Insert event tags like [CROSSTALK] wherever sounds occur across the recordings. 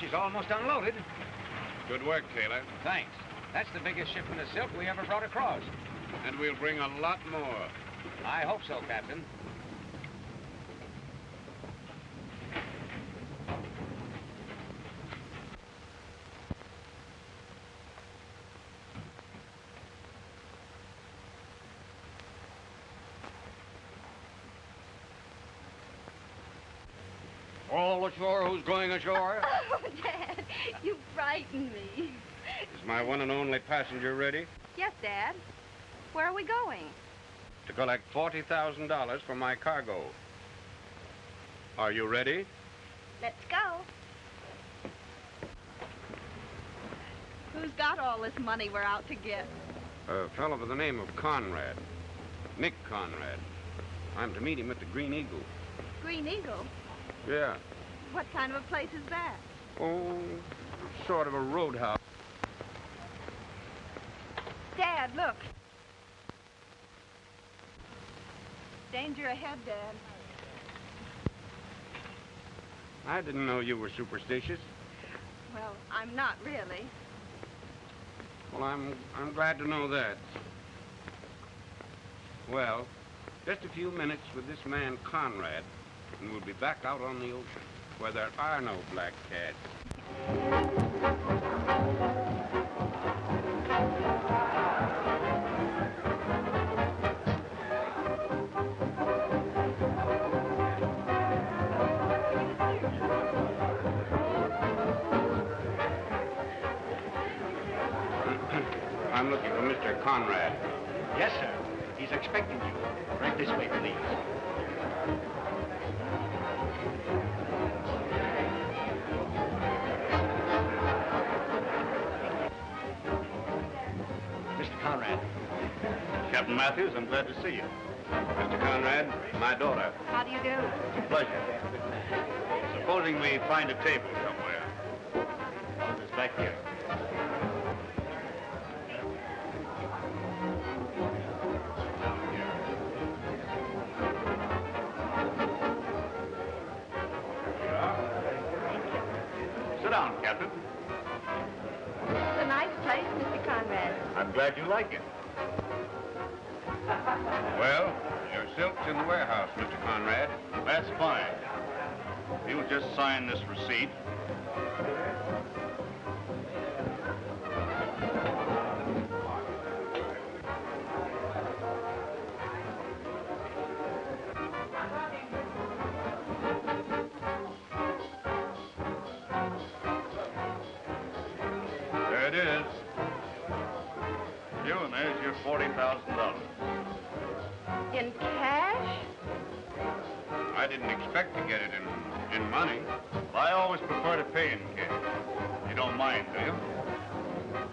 She's almost unloaded. Good work, Taylor. Thanks. That's the biggest shipment of silk we ever brought across. And we'll bring a lot more. I hope so, Captain. Who's going ashore? [LAUGHS] Oh, Dad, you frighten me. Is my one and only passenger ready? Yes, Dad. Where are we going? To collect $40,000 for my cargo. Are you ready? Let's go. Who's got all this money we're out to get? A fellow by the name of Conrad. Nick Conrad. I'm to meet him at the Green Eagle. Green Eagle. Yeah. What kind of a place is that? Oh, sort of a roadhouse. Dad, look. Danger ahead, Dad. I didn't know you were superstitious. Well, I'm not really. Well, I'm I'm glad to know that. Well, just a few minutes with this man Conrad, and we'll be back out on the ocean, where there are no black cats. [CLEARS THROAT] I'm looking for Mr. Conrad. Yes, sir. He's expecting you. Matthews, I'm glad to see you. Mr. Conrad, my daughter. How do you do? It's a pleasure. Supposing we find a table Well, your silk's in the warehouse, Mr. Conrad. That's fine. You'll just sign this receipt. There it is. You, and there's your $40,000. In cash? I didn't expect to get it in, in money. I always prefer to pay in cash. You don't mind, do you?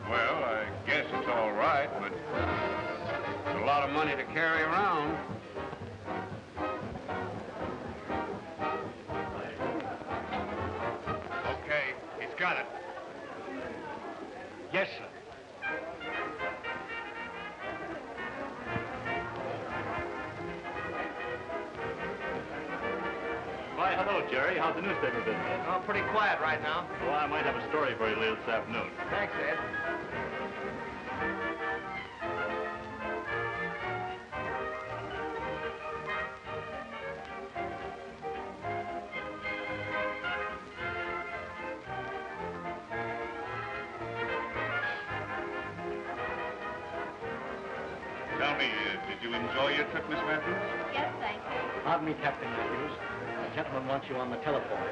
Well, I guess it's all right, but it's a lot of money to carry around. How's the newspaper business? Oh, pretty quiet right now. Well, I might have a story for you later this afternoon. Thanks, Ed. Tell me, uh, did you enjoy your trip, Miss Matthews? Yes, thank you. Pardon me, Captain Matthews. A gentleman wants you on the telephone.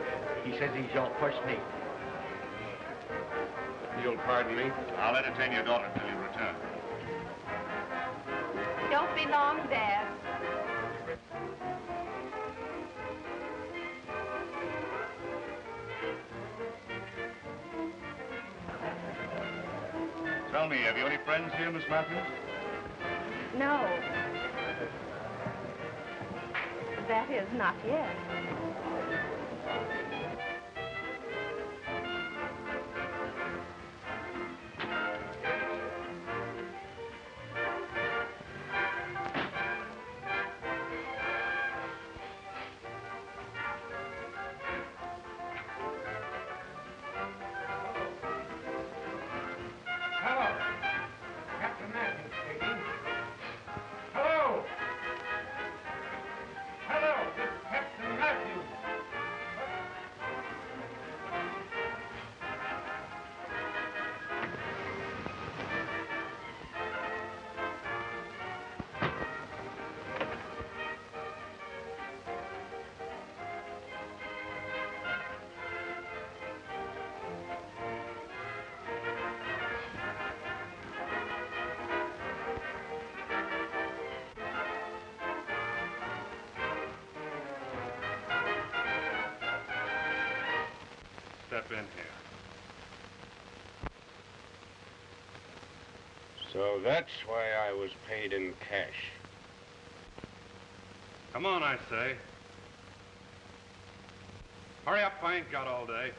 He says he's your first mate. You'll pardon me? I'll entertain your daughter till you return. Don't be long, Dad. Tell me, have you any friends here, Miss Matthews? No. That is, not yet. Been here. So that's why I was paid in cash. Come on, I say. Hurry up, I ain't got all day.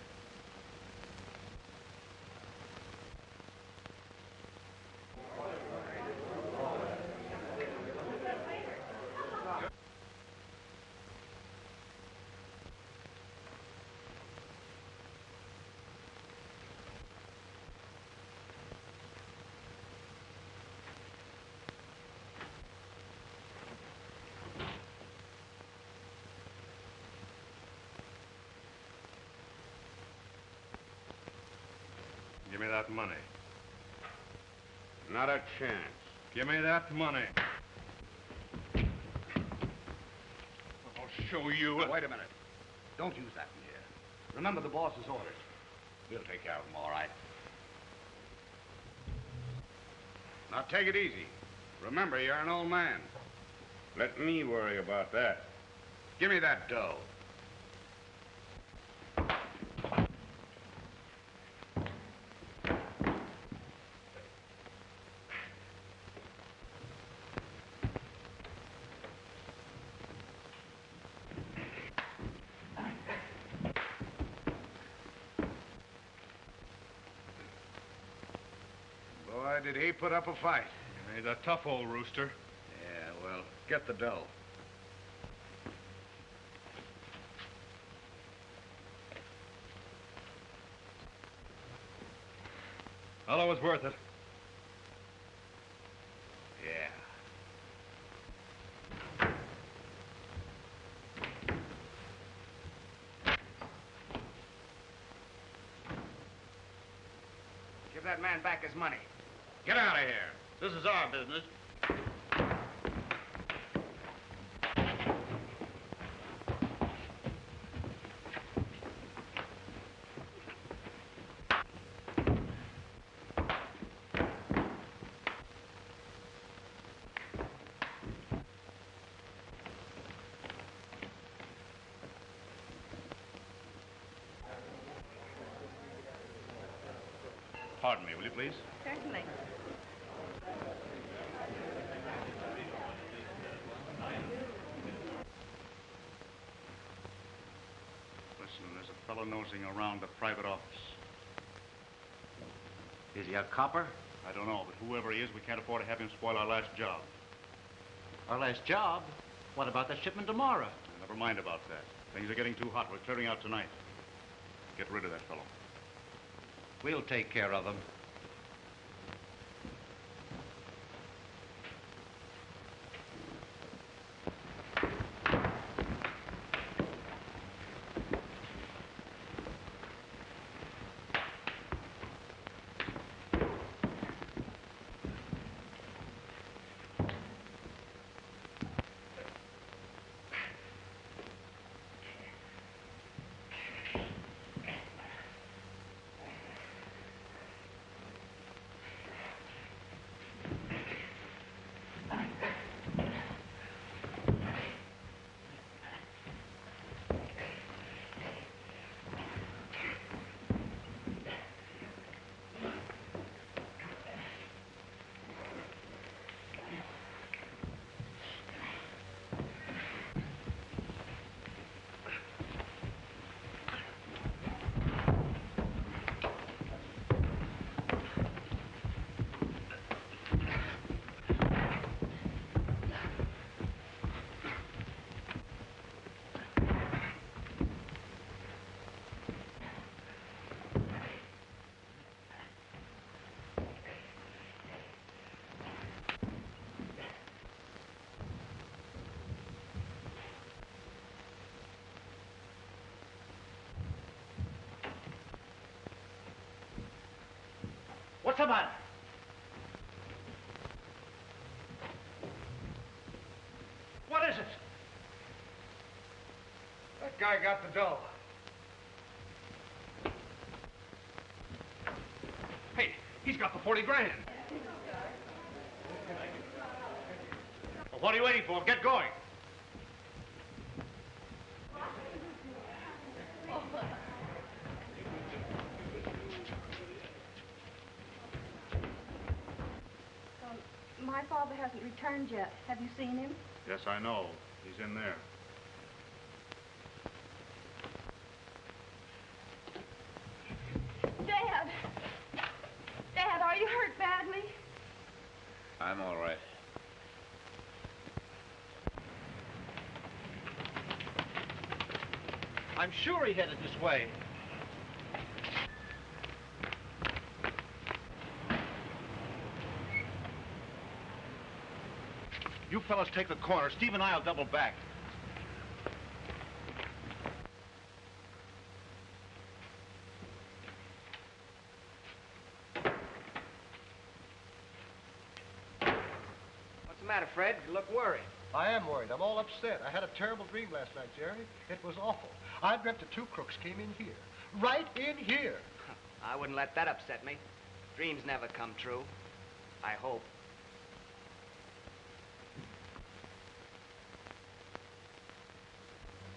Give me that money. Not a chance. Give me that money. I'll show you. Now, wait a minute. Don't use that in here. Remember the boss's orders. We'll take care of them, all right. Now take it easy. Remember, you're an old man. Let me worry about that. Give me that dough. Boy, did he put up a fight. He's a tough old rooster. Yeah, well, get the dough. Fellow was worth it. Yeah. Give that man back his money. Get out of here. This is our business. Pardon me, will you please? Certainly. Listen, there's a fellow nosing around the private office. Is he a copper? I don't know, but whoever he is, we can't afford to have him spoil our last job. Our last job? What about the shipment tomorrow? Never mind about that. Things are getting too hot. We're clearing out tonight. Get rid of that fellow. We'll take care of him. What's the? What is it? That guy got the dough. Hey, he's got the 40 grand. Well, what are you waiting for? Get going. father hasn't returned yet. Have you seen him? Yes, I know. He's in there. Dad! Dad, are you hurt badly? I'm all right. I'm sure he headed this way. Fellas take the corner. Steve and I'll double back. What's the matter, Fred? You look worried. I am worried. I'm all upset. I had a terrible dream last night, Jerry. It was awful. I dreamt the two crooks came in here. Right in here. [LAUGHS] I wouldn't let that upset me. Dreams never come true. I hope.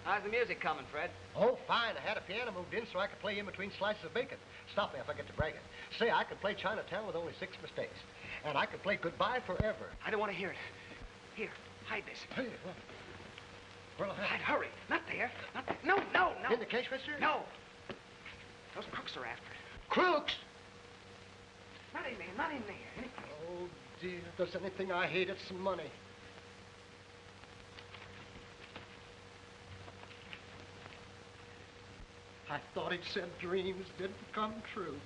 How's the music coming, Fred? Oh, fine. I had a piano moved in so I could play in between slices of bacon. Stop me if I get to bragging. Say, I could play Chinatown with only six mistakes. And I could play Goodbye Forever. I don't want to hear it. Here, hide this. Hey, what? Where'll Hide, hurry. Not there. Not there. No, no, no. In the case, mister? No. Those crooks are after it. Crooks! Not in there, not in there. Oh, dear. If there's anything I hate, it's money. I thought he'd said dreams didn't come true.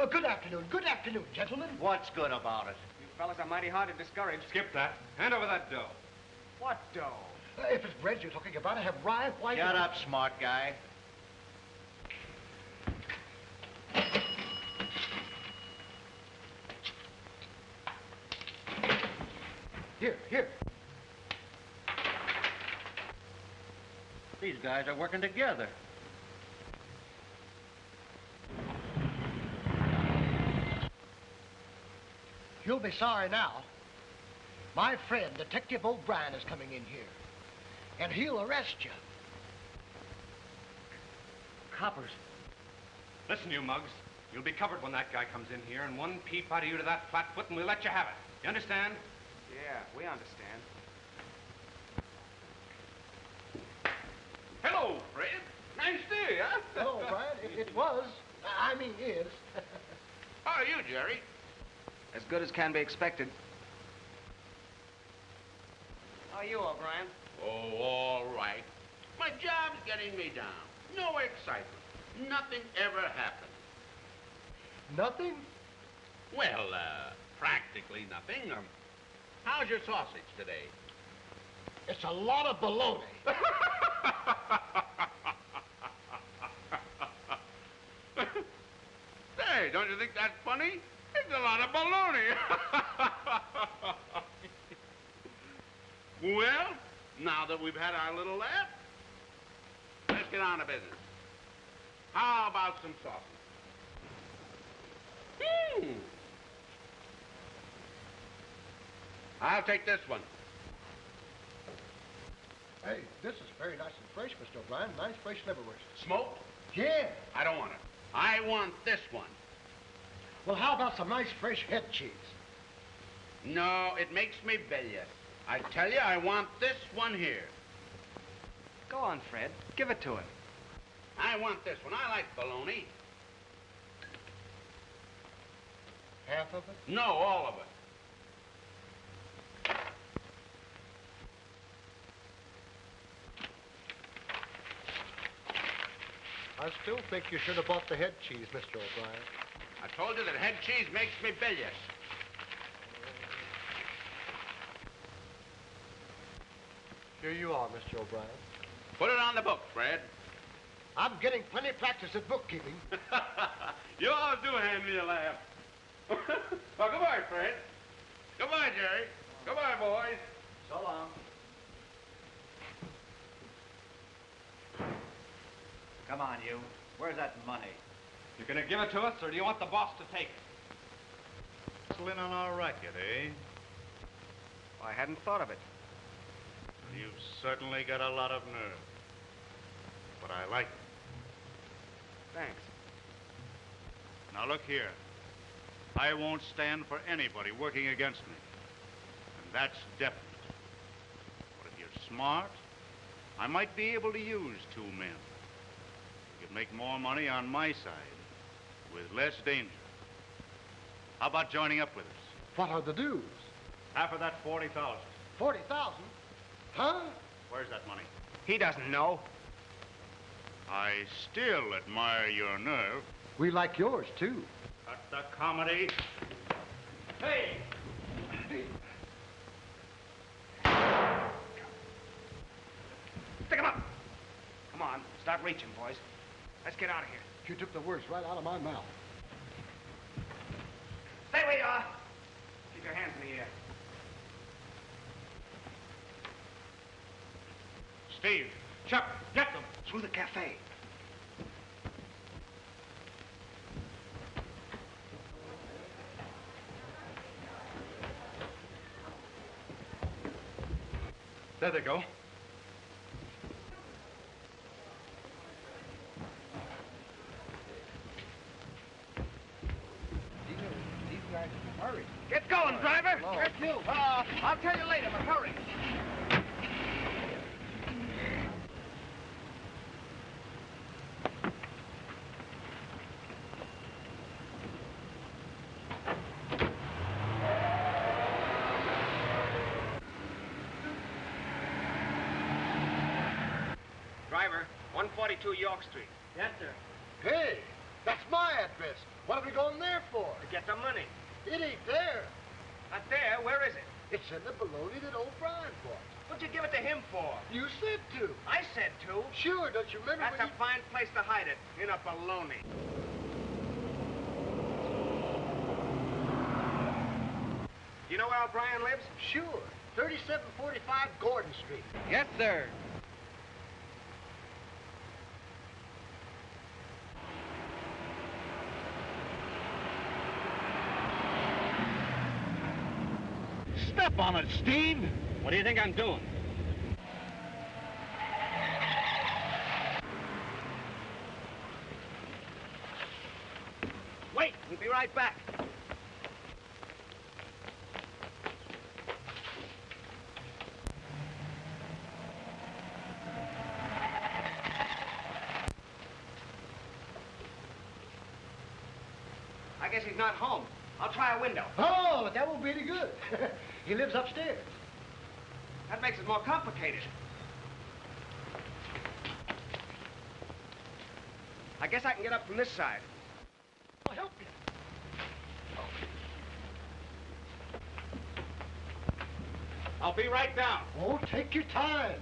Oh, good afternoon. Good afternoon, gentlemen. What's good about it? You fellas are mighty hard to discourage. Skip that. Hand over that dough. What dough? If it's bread you're talking about, I have rye, white... Shut up, smart guy. Here, here. These guys are working together. You'll be sorry now. My friend, Detective O'Brien, is coming in here. And he'll arrest you. Coppers. Listen, you mugs. You'll be covered when that guy comes in here, and one peep out of you to that flat foot, and we'll let you have it. You understand? Yeah, we understand. Hello, Fred. Nice day, huh? Oh, O'Brien, it, it was. I mean, is. [LAUGHS] How are you, Jerry? As good as can be expected. How are you, O'Brien? Oh, all right. My job's getting me down. No excitement. Nothing ever happens. Nothing? Well, uh, practically nothing. Um, how's your sausage today? It's a lot of baloney. [LAUGHS] Say, don't you think that's funny? It's a lot of baloney. [LAUGHS] well, now that we've had our little laugh, let's get on to business. How about some sausage? Hmm. I'll take this one. Hey, this is very nice and fresh, Mr. O'Brien. Nice, fresh liverwurst. Smoked? Yeah. I don't want it. I want this one. Well, how about some nice, fresh head cheese? No, it makes me bilious. I tell you, I want this one here. Go on, Fred. Give it to him. I want this one. I like bologna. Half of it? No, all of it. I still think you should have bought the head cheese, Mr. O'Brien. I told you that head cheese makes me bilious. Here you are, Mr. O'Brien. Put it on the book, Fred. I'm getting plenty of practice at bookkeeping. [LAUGHS] you always do hand me a laugh. [LAUGHS] well, goodbye, Fred. Goodbye, Jerry. Goodbye, boys. So long. Come on, you. Where's that money? You're gonna give it to us, or do you want the boss to take it? Hustle in on our racket, eh? I hadn't thought of it. You've certainly got a lot of nerve. But I like it. Thanks. Now look here. I won't stand for anybody working against me. And that's definite. But if you're smart, I might be able to use two men. You could make more money on my side with less danger. How about joining up with us? What are the dues? Half of that 40,000. 40,000? Huh? Where's that money? He doesn't know. I still admire your nerve. We like yours, too. Cut the comedy. Hey! Stick him up. Come on, start reaching, boys. Let's get out of here. You took the words right out of my mouth. Stay where you are. Keep your hands in the air. Steve, Chuck, get them. Through the cafe. There they go. These guys hurry. Get going, driver. Let's move. Uh, I'll tell you later, but hurry. Driver, 142 York Street. Yes, sir. Hey, that's my address. What are we going there for? To get the money. It ain't there. Not there. Where is it? It's in the baloney that O'Brien bought. What'd you give it to him for? You said to. I said to. Sure, don't you remember That's a fine place to hide it. In a baloney. You know where O'Brien lives? Sure. 3745 Gordon Street. Yes, sir. Step on it, Steve. What do you think I'm doing? Wait, we'll be right back. I guess he's not home. I'll try a window. Oh, that won't be any good. [LAUGHS] he lives upstairs. That makes it more complicated. I guess I can get up from this side. I'll help you. I'll be right down. Oh, take your time.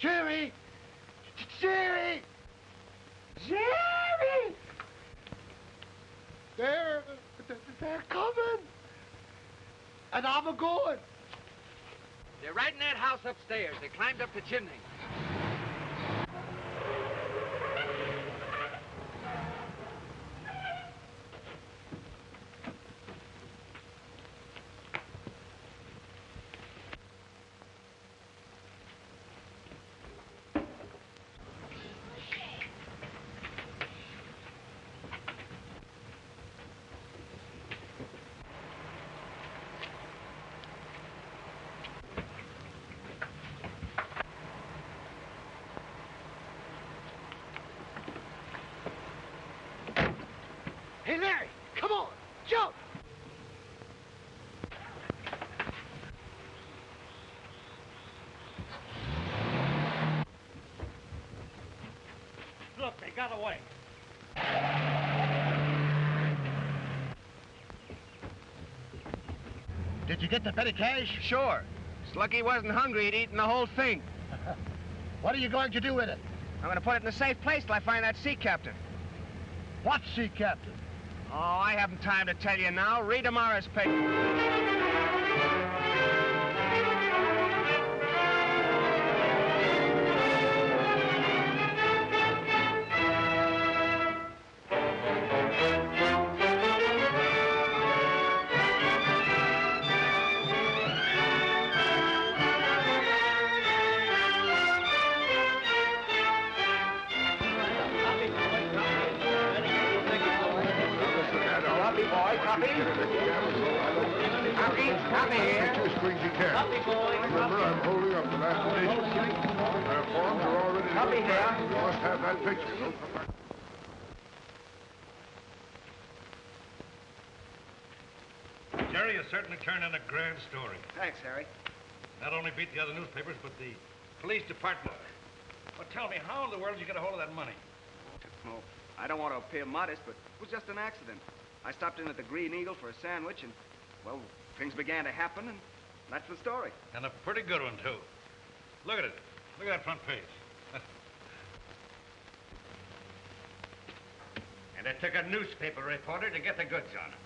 Jerry! Jerry! Jerry! They're, they're coming. And I'm a going. They're right in that house upstairs. They climbed up the chimney. Got away. Did you get the petty cash? Sure. It's lucky he wasn't hungry. He'd eaten the whole thing. [LAUGHS] What are you going to do with it? I'm going to put it in a safe place till I find that sea captain. What sea captain? Oh, I haven't time to tell you now. Read tomorrow's paper. Must have picture. Don't come back. Jerry has certainly turned in a grand story. Thanks, Harry. Not only beat the other newspapers, but the police department. Well, tell me, how in the world did you get a hold of that money? Oh, I don't want to appear modest, but it was just an accident. I stopped in at the Green Eagle for a sandwich, and, well, things began to happen, and that's the story. And a pretty good one, too. Look at it. Look at that front page. And it took a newspaper reporter to get the goods on him.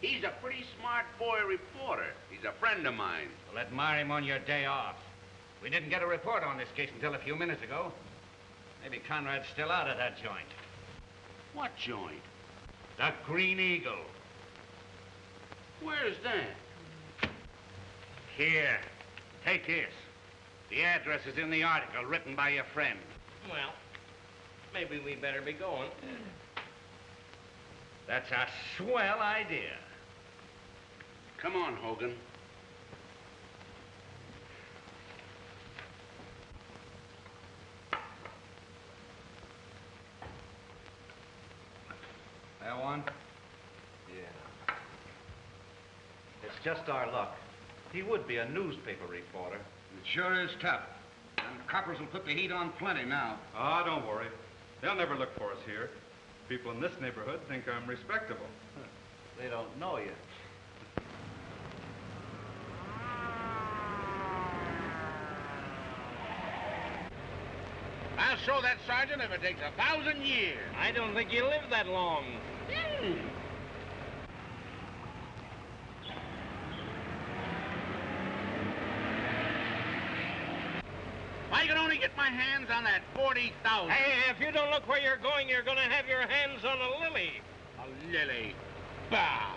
He's a pretty smart boy reporter. He's a friend of mine. Well, admire him on your day off. We didn't get a report on this case until a few minutes ago. Maybe Conrad's still out of that joint. What joint? The Green Eagle. Where's that? Here. Take this. The address is in the article written by your friend. Well, maybe we better be going. That's a swell idea. Come on, Hogan. That one? Yeah. It's just our luck. He would be a newspaper reporter. It sure is tough. And coppers will put the heat on plenty now. Ah, don't worry. They'll never look for us here. People in this neighborhood think I'm respectable. They don't know you. I'll show that sergeant if it takes a thousand years. I don't think you live that long. If I could only get my hands on that 40,000. Hey, if you don't look where you're going, you're going to have your hands on a lily. A lily. Bah!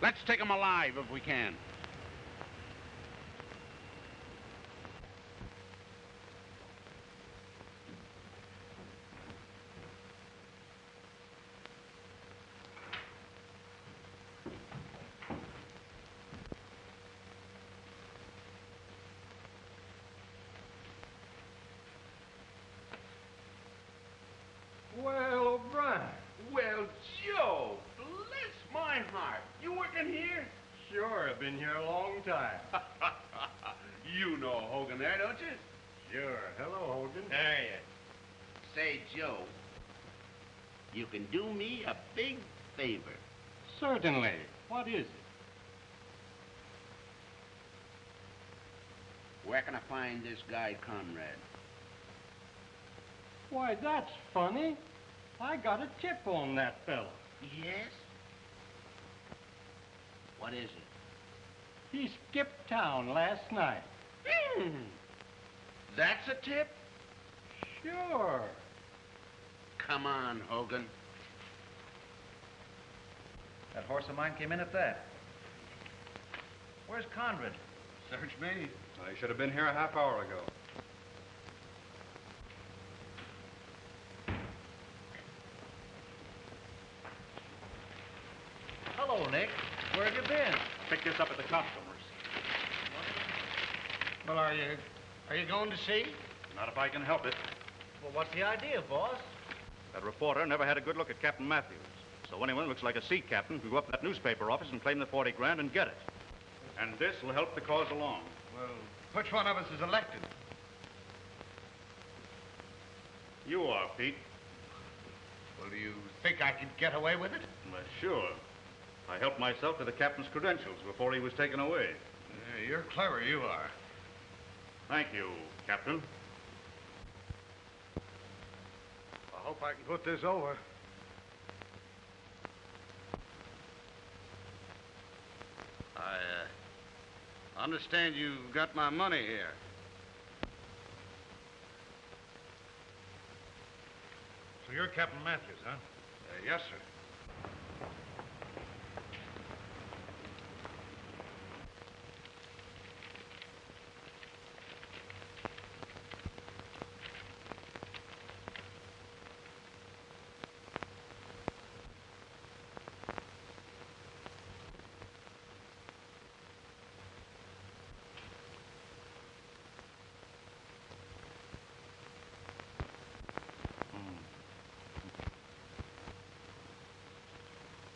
Let's take him alive if we can. Well, O'Brien. Well, Joe, bless my heart. You working here? Sure, I've been here a long time. [LAUGHS] you know Hogan there, don't you? Sure. Hello, Hogan. There you Say, Joe, you can do me a big favor. Certainly. What is it? Where can I find this guy, Conrad? Why, that's funny. I got a tip on that fellow. Yes? What is it? He skipped town last night. Hmm. That's a tip? Sure. Come on, Hogan. That horse of mine came in at that. Where's Conrad? Search me. I should have been here a half hour ago. Hello, Nick. Where have you been? Pick this up at the customers. Well, are you, are you going to see? Not if I can help it. Well, what's the idea, boss? That reporter never had a good look at Captain Matthews. So anyone who looks like a sea captain can go up to that newspaper office and claim the 40 grand and get it. And this will help the cause along. Well, which one of us is elected? You are, Pete. Well, do you think I could get away with it? Well, sure. I helped myself to the captain's credentials before he was taken away. Yeah, you're clever, you are. Thank you, Captain. I hope I can put this over. I uh, understand you've got my money here. So you're Captain Matthews, huh? Uh, yes, sir.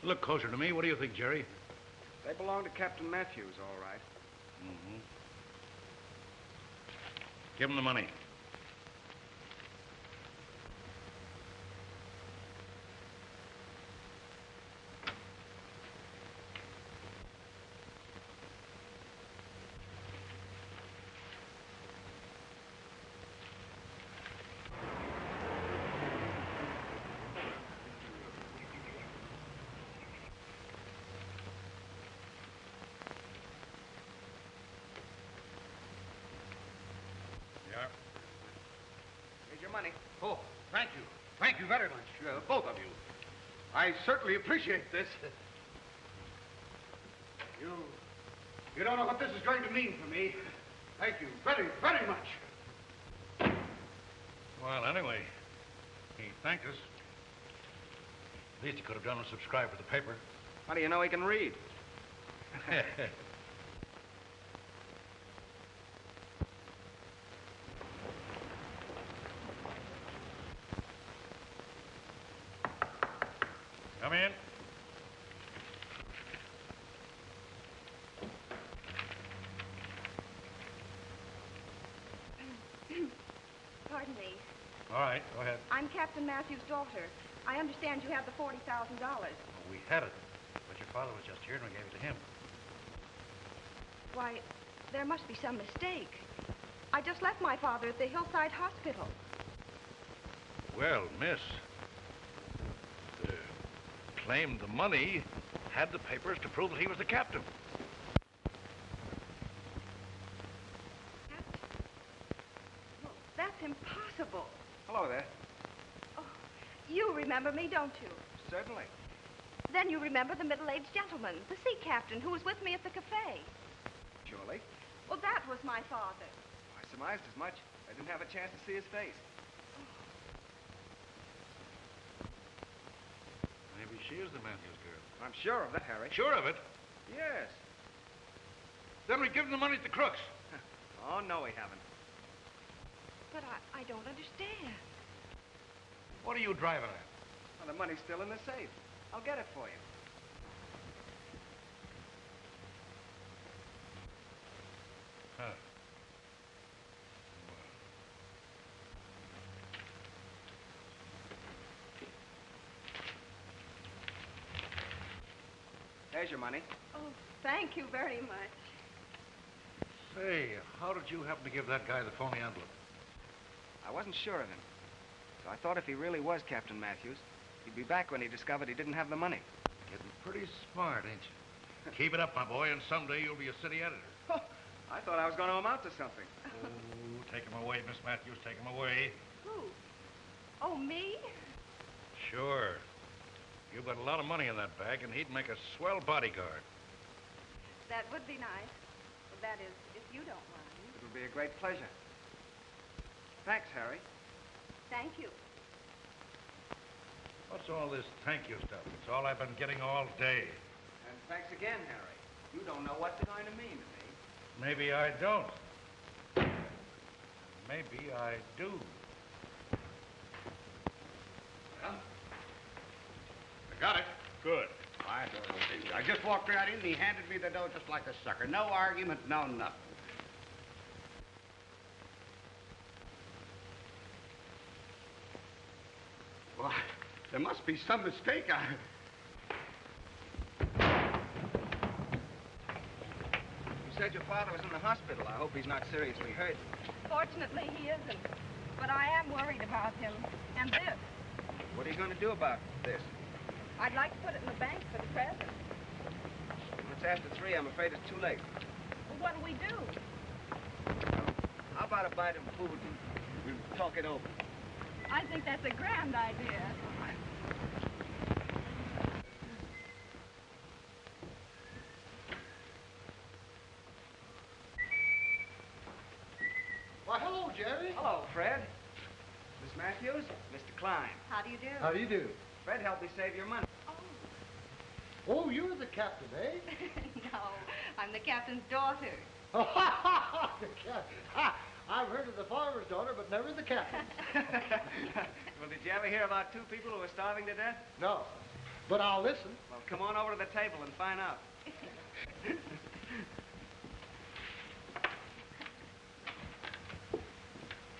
Look closer to me. What do you think, Jerry? They belong to Captain Matthews, all right. Mm-hmm. Give him the money. Thank you. Thank you very much, uh, both of you. I certainly appreciate this. You, you don't know what this is going to mean for me. Thank you very, very much. Well, anyway, he thanked us. At least he could have done was subscribe for the paper. How do you know he can read? [LAUGHS] Come in. Pardon me. All right, go ahead. I'm Captain Matthews' daughter. I understand you have the $40,000. we had it, but your father was just here and we gave it to him. Why, there must be some mistake. I just left my father at the Hillside Hospital. Well, miss, uh, claimed the money, had the papers to prove that he was the captain. Well, that's impossible. Hello there. You remember me, don't you? Certainly. Then you remember the middle-aged gentleman, the sea captain, who was with me at the cafe. Surely. Well, that was my father. I surmised as much. I didn't have a chance to see his face. Maybe she is the Matthews girl. I'm sure of that, Harry. Sure of it? Yes. Then we give him the money to the crooks. [LAUGHS] Oh, no, we haven't. But I, I don't understand. What are you driving at? Well, the money's still in the safe. I'll get it for you. Huh. There's your money. Oh, thank you very much. Say, how did you happen to give that guy the phony envelope? I wasn't sure of him. So I thought if he really was Captain Matthews, he'd be back when he discovered he didn't have the money. Getting pretty smart, ain't you? [LAUGHS] Keep it up, my boy, and someday you'll be a city editor. Oh, [LAUGHS] I thought I was going to amount to something. [LAUGHS] Oh, take him away, Miss Matthews. Take him away. Who? Oh, me? Sure. You've got a lot of money in that bag, and he'd make a swell bodyguard. That would be nice. That is, if you don't mind. It would be a great pleasure. Thanks, Harry. Thank you. What's all this thank you stuff? It's all I've been getting all day. And thanks again, Harry. You don't know what they're going to mean to me. Maybe I don't. Maybe I do. huh? I got it. Good. I don't. I just walked right in and he handed me the dough just like a sucker. No argument, no nothing. Well, there must be some mistake. I... You said your father was in the hospital. I hope he's not seriously hurt. Fortunately, he isn't. But I am worried about him. And this. What are you going to do about this? I'd like to put it in the bank for the present. It's after three. I'm afraid it's too late. Well, what do we do? How about a bite of food and we'll talk it over? I think that's a grand idea. Why, hello, Jerry. Hello, Fred. Miss Matthews, Mr. Klein. How do you do? How do you do? Fred helped me save your money. Oh, Oh, you're the captain, eh? [LAUGHS] no, I'm the captain's daughter. [LAUGHS] the captain. [LAUGHS] Ha! I've heard of the farmer's daughter, but never the captain. well, did you ever hear about two people who were starving to death? No, but I'll listen. Well, come on over to the table and find out.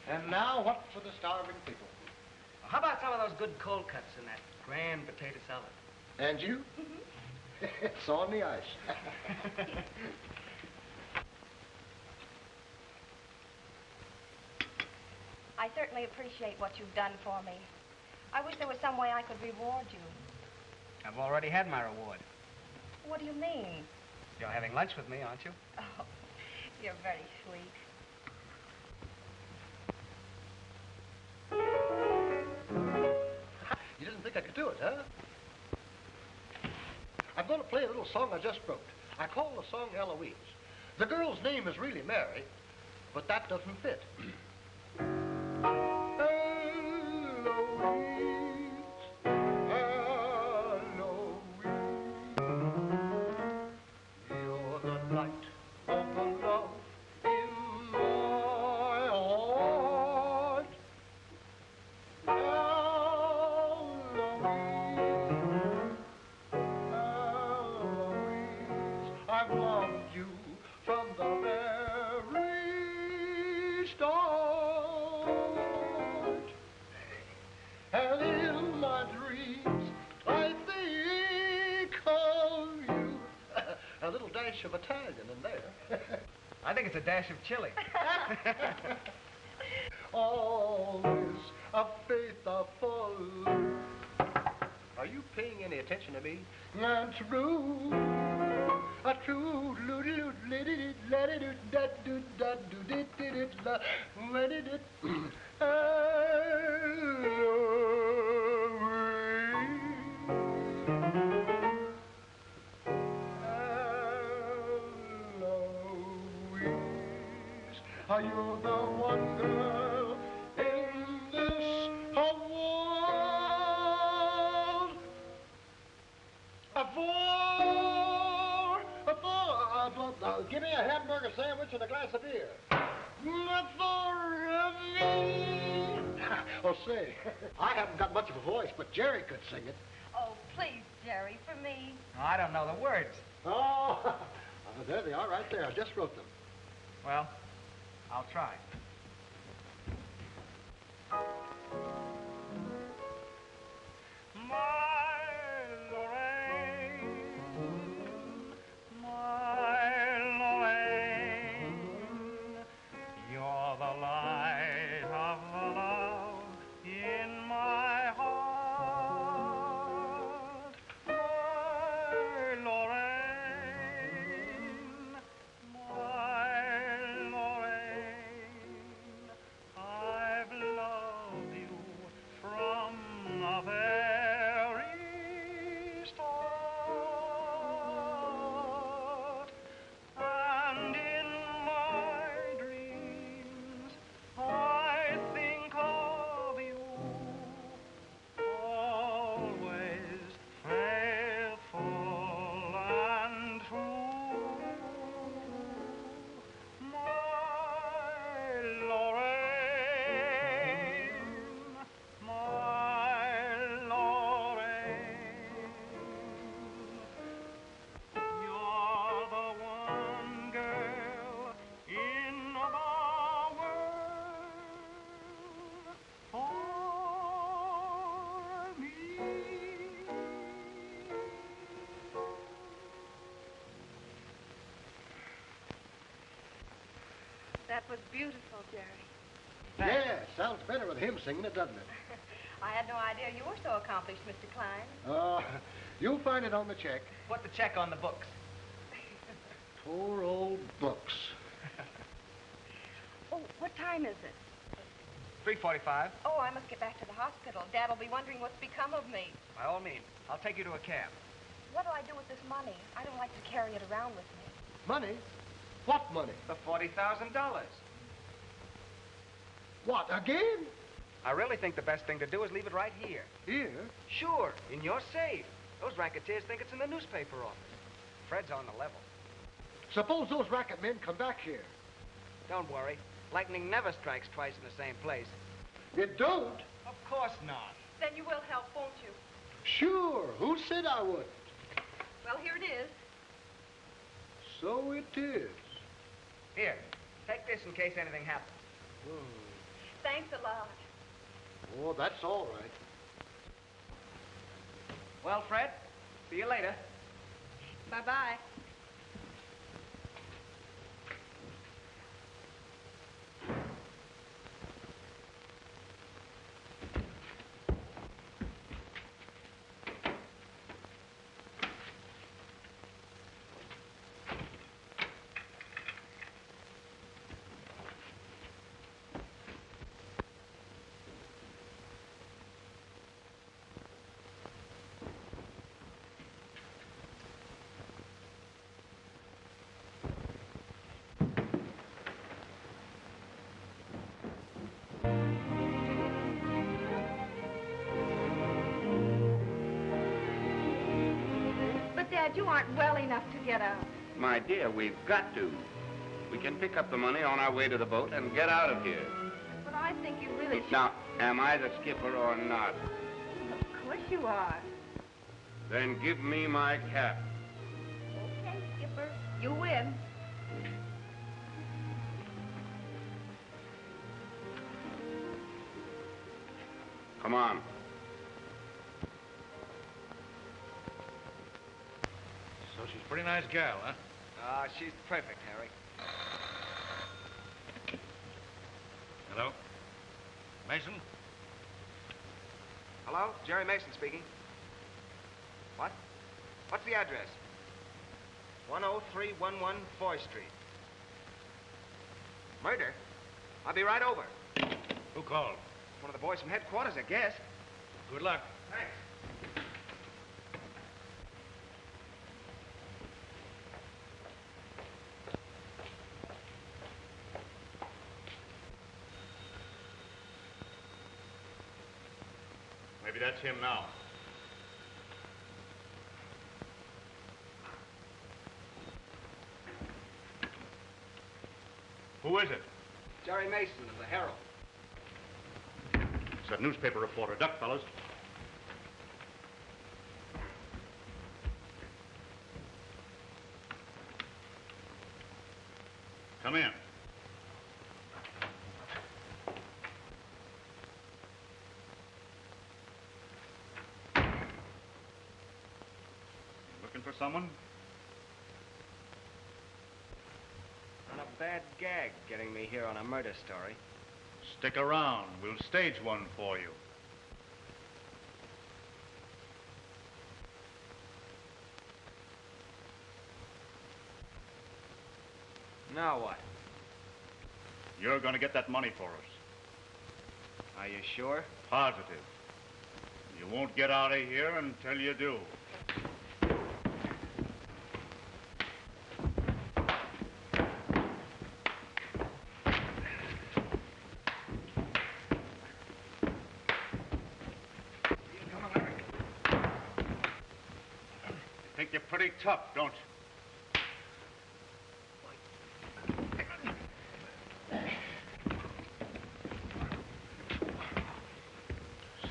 And now, what for the starving people? How about some of those good cold cuts and that grand potato salad? And you? Mm-hmm. [LAUGHS] it's on the ice. [LAUGHS] I certainly appreciate what you've done for me. I wish there was some way I could reward you. I've already had my reward. What do you mean? You're having lunch with me, aren't you? Oh, [LAUGHS] you're very sweet. I could do it, huh? I'm going to play a little song I just wrote. I call the song Eloise. The girl's name is really Mary, but that doesn't fit. [CLEARS THROAT] You're a dash of chili. [LAUGHS] A. Are you paying any attention to me? And true, a true, [CLEARS THROAT] sing it. That was beautiful, Jerry. Yeah, sounds better with him singing it, doesn't it? [LAUGHS] I had no idea you were so accomplished, Mr. Klein. Uh, you'll find it on the check. Put the check on the books. [LAUGHS] Poor old books. Oh, what time is it? 345. Oh, I must get back to the hospital. Dad'll be wondering what's become of me. By all means. I'll take you to a cab. What do I do with this money? I don't like to carry it around with me. Money? What money? The $40,000. What, again? I really think the best thing to do is leave it right here. Here? Sure, in your safe. Those racketeers think it's in the newspaper office. Fred's on the level. Suppose those racket men come back here. Don't worry. Lightning never strikes twice in the same place. It don't? Of course not. Then you will help, won't you? Sure. Who said I would? Well, here it is. So it is. Here, take this in case anything happens. Thanks a lot. Oh, that's all right. Well, Fred, see you later. Bye-bye. You aren't well enough to get out. My dear, we've got to. We can pick up the money on our way to the boat and get out of here. But I think you really should. Now, am I the skipper or not? Of course you are. Then give me my cap. A pretty nice gal, huh? Ah, she's perfect, Harry. Hello? Mason? Hello? Jerry Mason speaking. What? What's the address? 10311 Foy Street. Murder? I'll be right over. Who called? One of the boys from headquarters, I guess. Good luck. Thanks. Maybe that's him now. Who is it? Jerry Mason of the Herald. It's that newspaper reporter. Duck, fellas. Come in. Looking for someone? On a bad gag getting me here on a murder story. Stick around. We'll stage one for you. Now what? You're going to get that money for us. Are you sure? Positive. You won't get out of here until you do. Tough, don't you?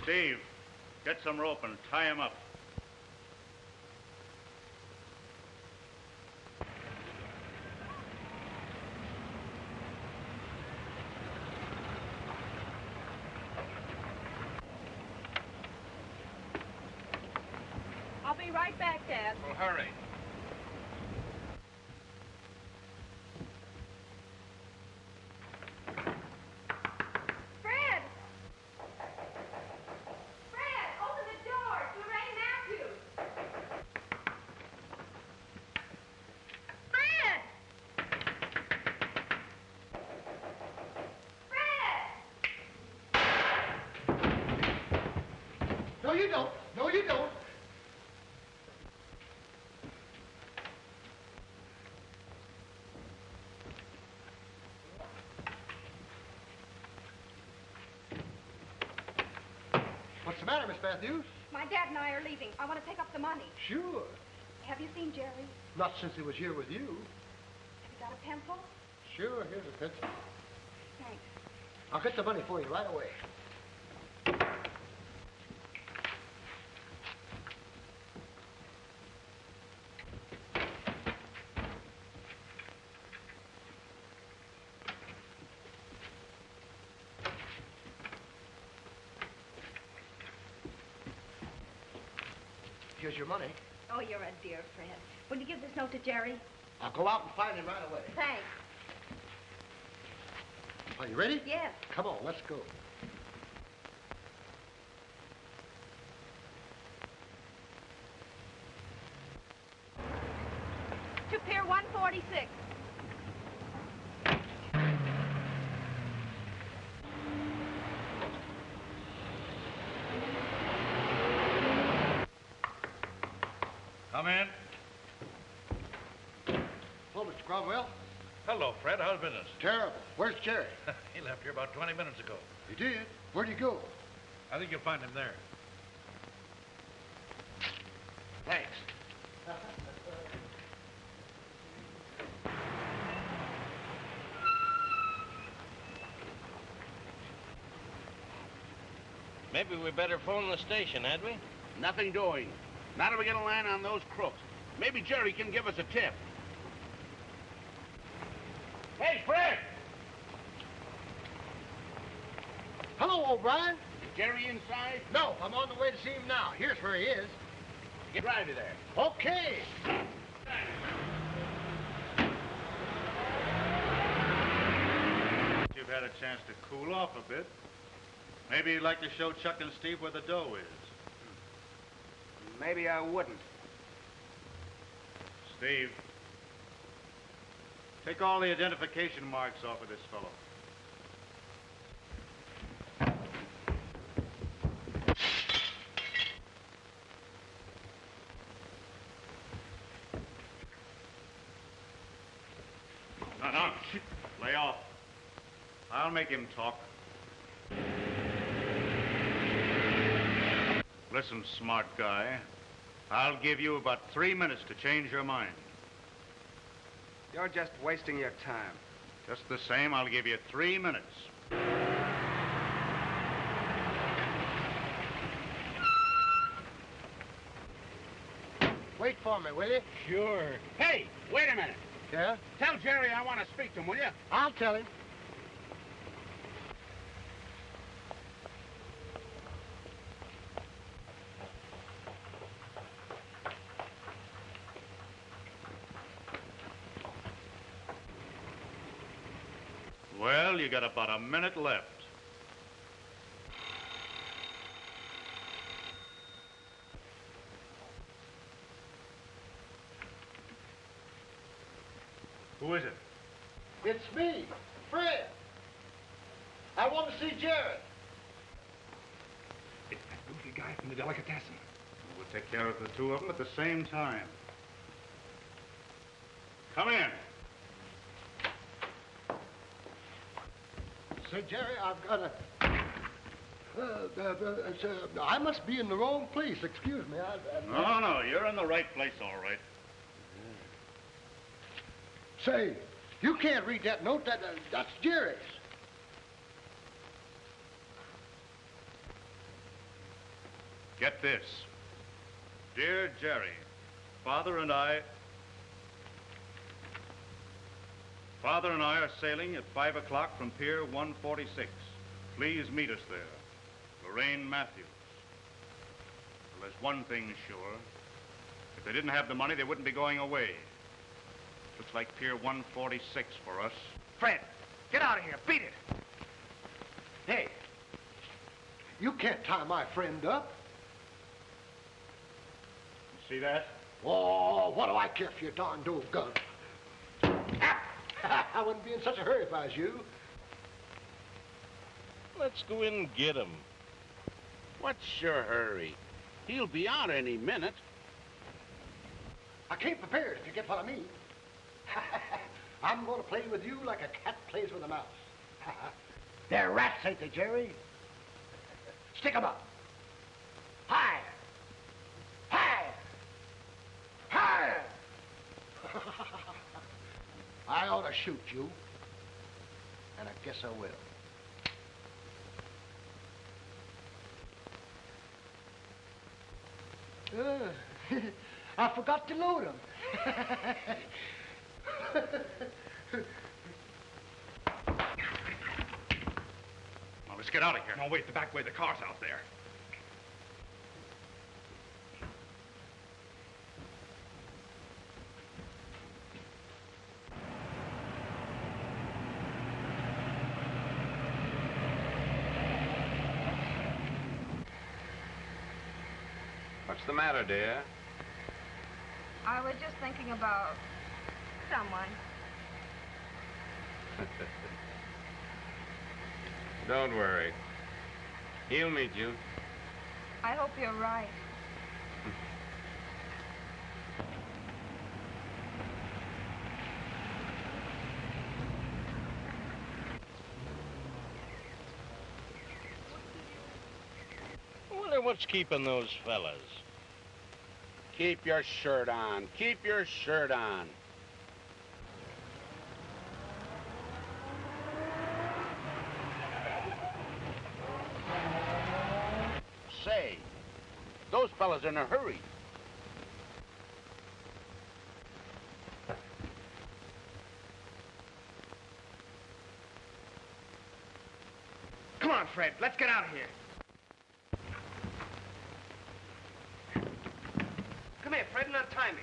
Steve, get some rope and tie him up. I'll be right back, Dad. Well, hurry. The matter, Miss Matthews? My dad and I are leaving. I want to take up the money. Sure. Have you seen Jerry? Not since he was here with you. Have you got a pencil? Sure, here's a pencil. Thanks. I'll get the money for you right away. Here's your money. Oh, you're a dear, Fred. Will you give this note to Jerry? I'll go out and find him right away. Thanks. Are you ready? Yes. Come on, let's go. To Pier 146. Come in. Hello, Mr. Cromwell. Hello, Fred. How's business? Terrible. Where's Jerry? [LAUGHS] he left here about 20 minutes ago. He did? Where'd he go? I think you'll find him there. Thanks. Maybe we better phone the station, had we? Nothing doing. Now that we get a line on those crooks, maybe Jerry can give us a tip. Hey, Fred! Hello, O'Brien. Is Jerry inside? No, I'm on the way to see him now. Here's where he is. Get right there. Okay. You've had a chance to cool off a bit. Maybe you'd like to show Chuck and Steve where the dough is. Maybe I wouldn't. Steve, take all the identification marks off of this fellow. No, no, lay off. I'll make him talk. Listen, smart guy. I'll give you about three minutes to change your mind. You're just wasting your time. Just the same, I'll give you three minutes. Wait for me, will you? Sure. Hey, wait a minute. Yeah? Tell Jerry I want to speak to him, will you? I'll tell him. Well, you got about a minute left. Who is it? It's me, Fred. I want to see Jerry. It's that goofy guy from the delicatessen. We'll take care of the two of them at the same time. Come in. Say, Jerry, I've got a. Uh, uh, uh, I must be in the wrong place. Excuse me. I, I, No, no, you're in the right place, all right. Say, you can't read that note. That, uh, that's Jerry's. Get this. Dear Jerry, Father and I... Father and I are sailing at 5 o'clock from Pier 146. Please meet us there. Lorraine Matthews. Well, there's one thing sure. If they didn't have the money, they wouldn't be going away. Looks like Pier 146 for us. Fred, get out of here. Beat it. Hey, you can't tie my friend up. See that? Oh, what do I care for your darn dove gun? [LAUGHS] I wouldn't be in such a hurry if I was you. Let's go in and get him. What's your hurry? He'll be out any minute. I came prepared, if you get what I mean. [LAUGHS] I'm going to play with you like a cat plays with a mouse. [LAUGHS] They're rats, ain't they, Jerry? Stick 'em up. High. High. High. I ought to shoot you. And I guess I will. Uh, [LAUGHS] I forgot to load 'em. [LAUGHS] Now, let's get out of here. No, wait, the back way. The car's out there. What's the matter, dear? I was just thinking about someone. [LAUGHS] Don't worry. He'll meet you. I hope you're right. I wonder what's keeping those fellas. Keep your shirt on. Keep your shirt on. Say, those fellas are in a hurry. Come on, Fred. Let's get out of here. Come here, Fred, and untie me.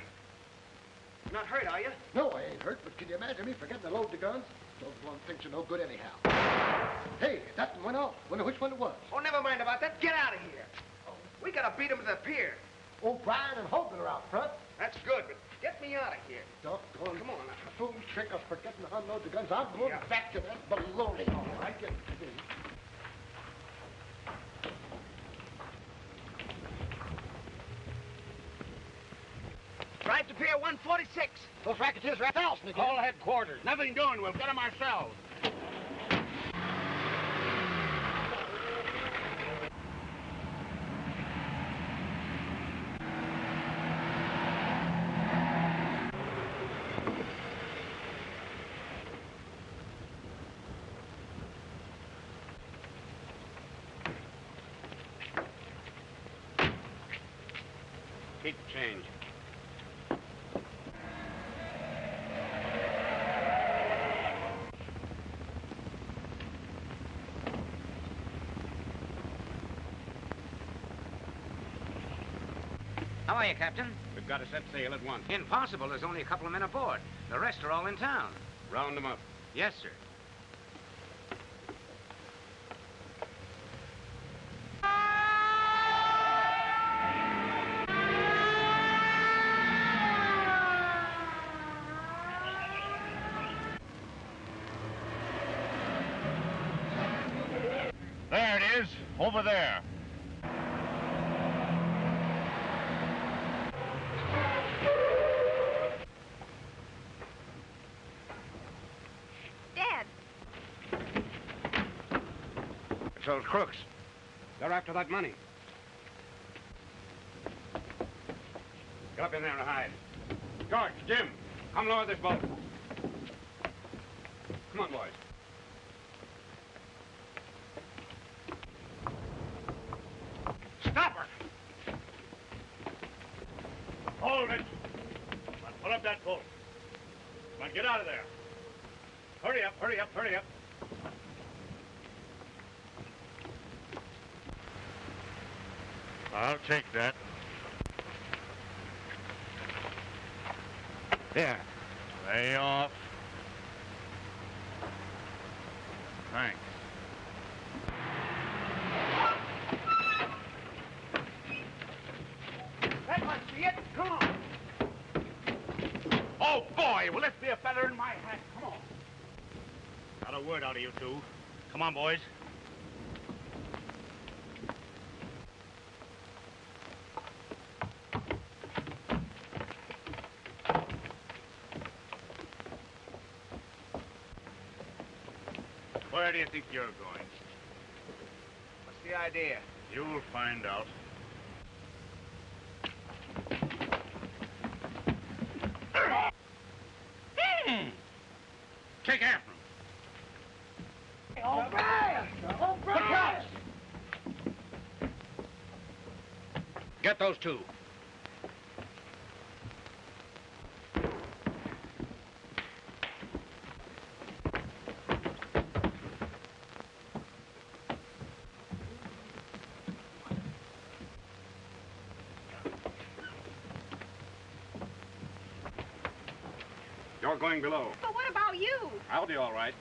You're not hurt, are you? No, I ain't hurt, but can you imagine me forgetting to load the guns? Those one things are no good anyhow. Hey, that one went off. Wonder which one it was. Oh, never mind about that. Get out of here. Oh. We gotta beat him to the pier. Oh, Brian and Hogan are out front. That's good, but get me out of here. Doggone. Come on now. Fool trick of forgetting to unload the guns. I'm going Yeah. back to that baloney. All right, get it to me. Drive to Pier 146. Call headquarters. Nothing doing. We'll get them ourselves. Keep the change. How are you, Captain? We've got to set sail at once. Impossible. There's only a couple of men aboard. The rest are all in town. Round them up. Yes, sir. There it is, over there. Those crooks. They're after that money. Get up in there and hide. George, Jim, come lower this boat. Come on, boys. Stop her! Hold it. Come on, pull up that boat. Come on, get out of there. Hurry up, hurry up, hurry up. I'll take that. There. Lay off. Thanks. That must be it. Come on. Oh, boy, will this be a feather in my hat? Come on. Not a word out of you two. Come on, boys. Where do you think you're going? What's the idea? You'll find out. Hmm. Take after him. O'Brien! O'Brien! Get those two. You're going below. But what about you? I'll be all right.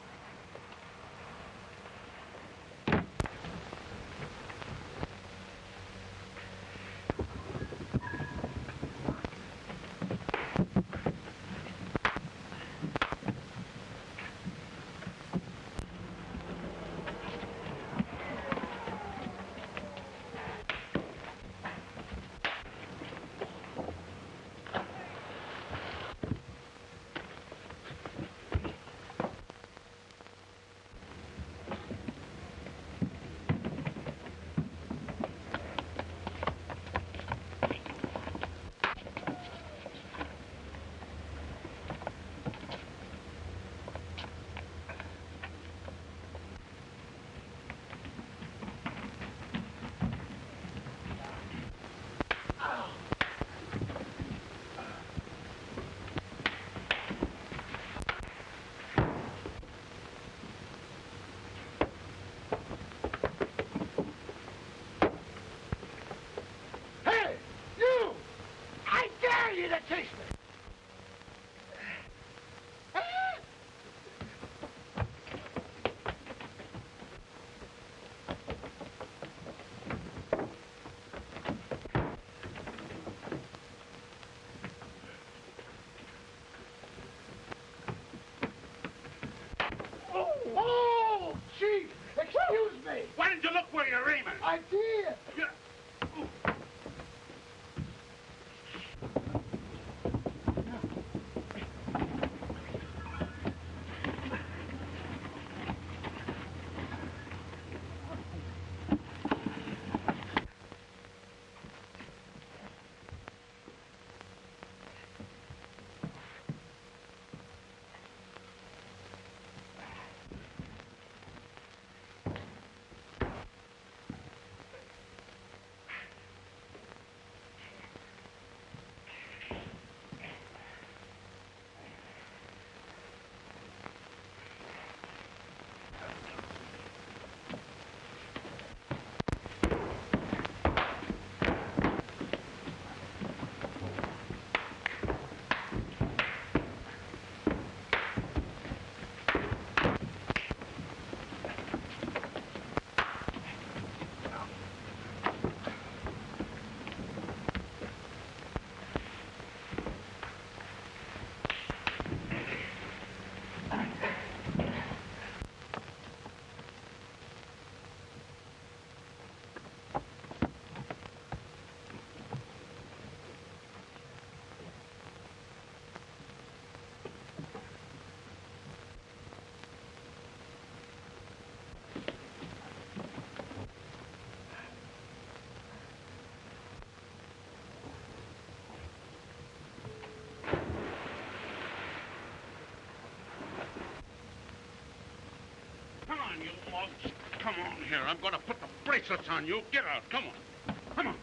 You mugs. Come on here. I'm going to put the bracelets on you. Get out. Come on. Come on.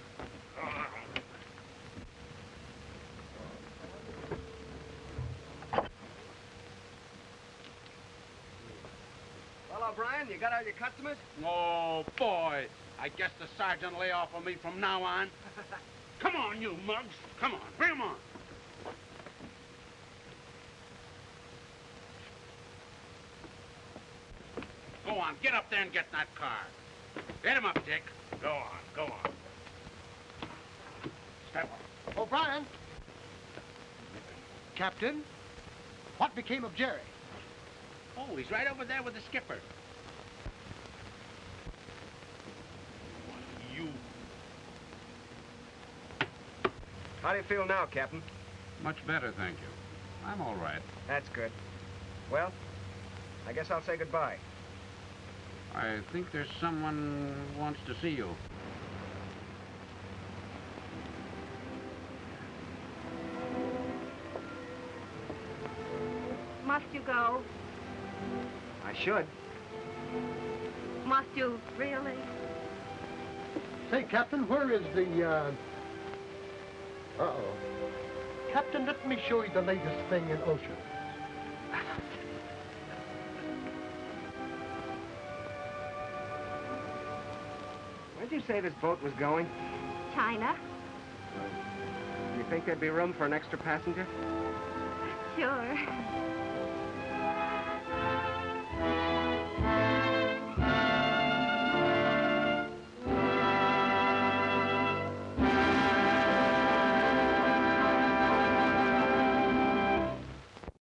Well, O'Brien, you got all your customers? Oh, boy. I guess the sergeant lay off of me from now on. [LAUGHS] Come on, you mugs. Come on. Bring 'em on. On. Get up there and get in that car. Get him up, Dick. Go on. Go on. Step up. O'Brien. Captain, what became of Jerry? Oh, he's right over there with the skipper. You. How do you feel now, Captain? Much better, thank you. I'm all right. That's good. Well, I guess I'll say goodbye. I think there's someone who wants to see you. Must you go? I should. Must you really? Say, Captain, where is the, uh... Uh-oh. Captain, let me show you the latest thing in ocean. Say this boat was going? China? Do You think there'd be room for an extra passenger? Sure.